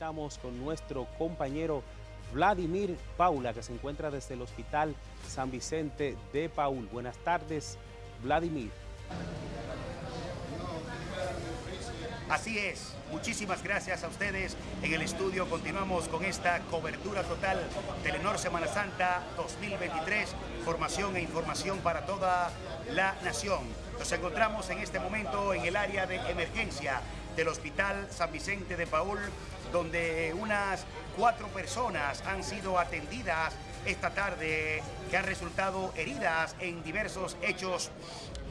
conectamos con nuestro compañero Vladimir Paula, que se encuentra desde el Hospital San Vicente de Paul. Buenas tardes, Vladimir. Así es, muchísimas gracias a ustedes. En el estudio continuamos con esta cobertura total Telenor Semana Santa 2023, formación e información para toda la nación. Nos encontramos en este momento en el área de emergencia del Hospital San Vicente de Paul, donde unas cuatro personas han sido atendidas esta tarde que han resultado heridas en diversos hechos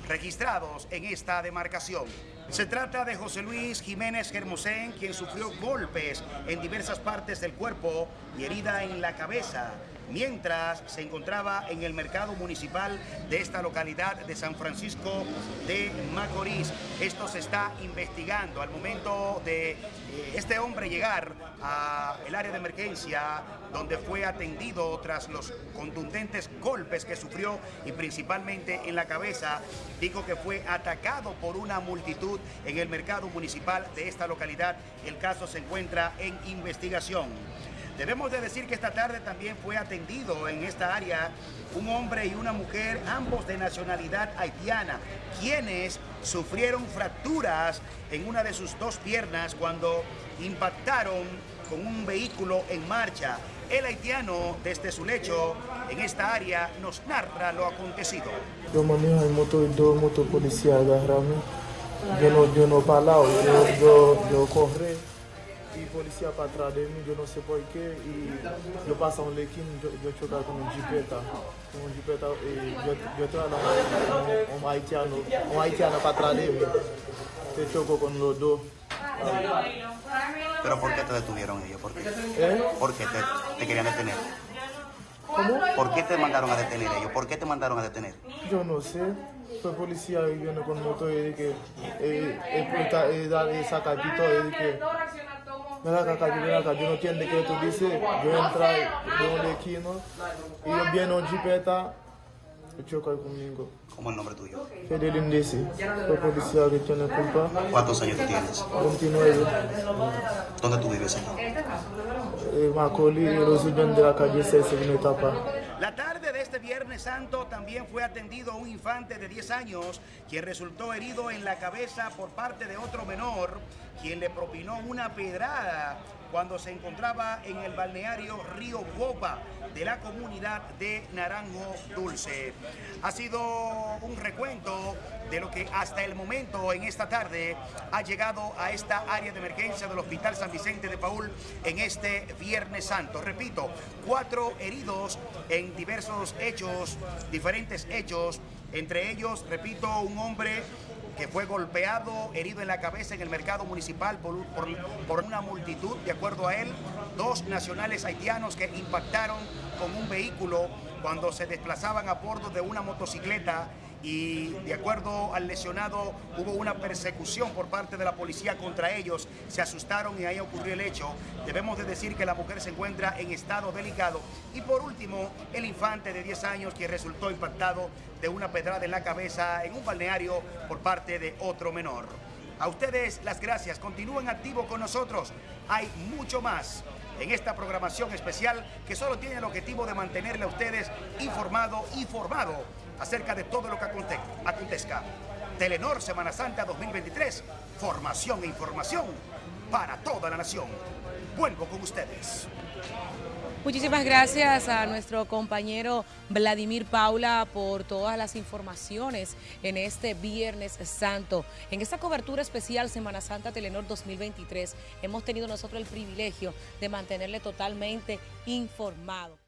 registrados en esta demarcación. Se trata de José Luis Jiménez Germosén, quien sufrió golpes en diversas partes del cuerpo y herida en la cabeza, mientras se encontraba en el mercado municipal de esta localidad de San Francisco de Macorís. Esto se está investigando al momento de eh, este hombre llegar al área de emergencia donde fue atendido tras los contundentes golpes que sufrió y principalmente en la cabeza. Dijo que fue atacado por una multitud en el mercado municipal de esta localidad. El caso se encuentra en investigación. Debemos de decir que esta tarde también fue atendido en esta área un hombre y una mujer, ambos de nacionalidad haitiana, quienes sufrieron fracturas en una de sus dos piernas cuando impactaron con un vehículo en marcha. El haitiano, desde su lecho en esta área, nos narra lo acontecido. Yo manejo el motor y dos motos policiales agarraron. Yo no, yo no paraba, yo, yo, yo corrí y policía para atrás de mí, yo no sé por qué. Y yo paso un lequín, yo, yo chocaba con un jipeta. Con un jipeta, y yo, yo estaba un, un haitiano, un haitiano para atrás de mí. Se chocó con los dos. ¿Pero por qué te detuvieron ellos? ¿Por qué? ¿Eh? ¿Por qué te, te querían detener? ¿Cómo? ¿Por qué te mandaron a detener ellos? ¿Por qué te mandaron a detener? Yo no sé. Fue policía y viene con moto y dije, eh, eh, eh, dale, saca el pito y dije, ven acá, acá, ven acá, yo no entiendo qué tú dices. Yo entré de un esquino y yo viene un jipeta y choca conmigo. ¿Cómo es el nombre tuyo? Fidelín dice, fue policía que tiene culpa. ¿Cuántos años tienes? 29, ¿Dónde tú vives aquí? eh, Macaulay, residente de la calle 6, segunda etapa. La tarde de este Viernes Santo también fue atendido un infante de 10 años, quien resultó herido en la cabeza por parte de otro menor, quien le propinó una pedrada cuando se encontraba en el balneario Río Bopa de la comunidad de Naranjo Dulce. Ha sido un recuento de lo que hasta el momento en esta tarde ha llegado a esta área de emergencia del Hospital San Vicente de Paul en este Viernes Santo. Repito, cuatro heridos en diversos diferentes hechos, entre ellos, repito, un hombre que fue golpeado, herido en la cabeza en el mercado municipal por, una multitud, de acuerdo a él, dos nacionales haitianos que impactaron con un vehículo cuando se desplazaban a bordo de una motocicleta y de acuerdo al lesionado hubo una persecución por parte de la policía contra ellos, se asustaron y ahí ocurrió el hecho. Debemos de decir que la mujer se encuentra en estado delicado y por último el infante de 10 años que resultó impactado de una pedrada en la cabeza en un balneario por parte de otro menor. A ustedes las gracias, continúen activos con nosotros, hay mucho más en esta programación especial que solo tiene el objetivo de mantenerle a ustedes informado y formado acerca de todo lo que acontezca. Telenor Semana Santa 2023, formación e información para toda la nación. Vuelvo con ustedes. Muchísimas gracias a nuestro compañero Vladimir Paula por todas las informaciones en este Viernes Santo. En esta cobertura especial Semana Santa Telenor 2023 hemos tenido nosotros el privilegio de mantenerle totalmente informado.